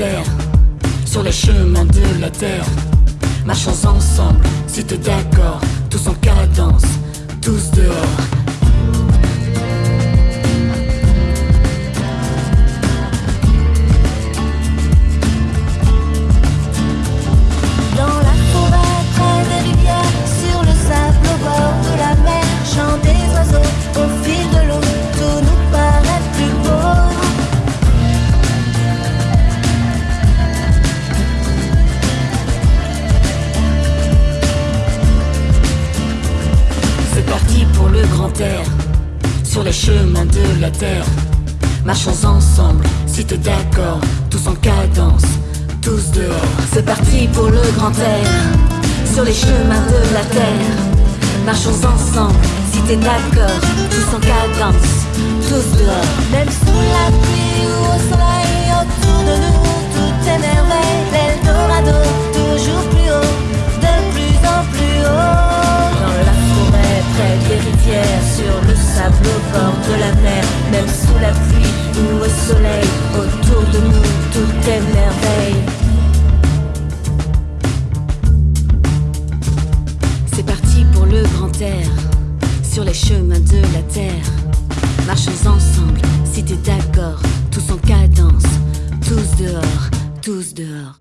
air, sur les chemins de la terre. Marchons ensemble, si t'es d'accord, tous parti pour le grand air, sur les chemins de la terre. Marchons ensemble, si t'es d'accord, tous en cadence, tous dehors. C'est parti pour le grand air, sur les chemins de la terre. Marchons ensemble, si t'es d'accord, tous en cadence, tous dehors. Même sous la pluie de la mer, même sous la pluie ou au soleil, autour de nous, tout est merveille. C'est parti pour le grand air, sur les chemins de la terre. Marchons ensemble, si t'es d'accord, tous en cadence, tous dehors, tous dehors.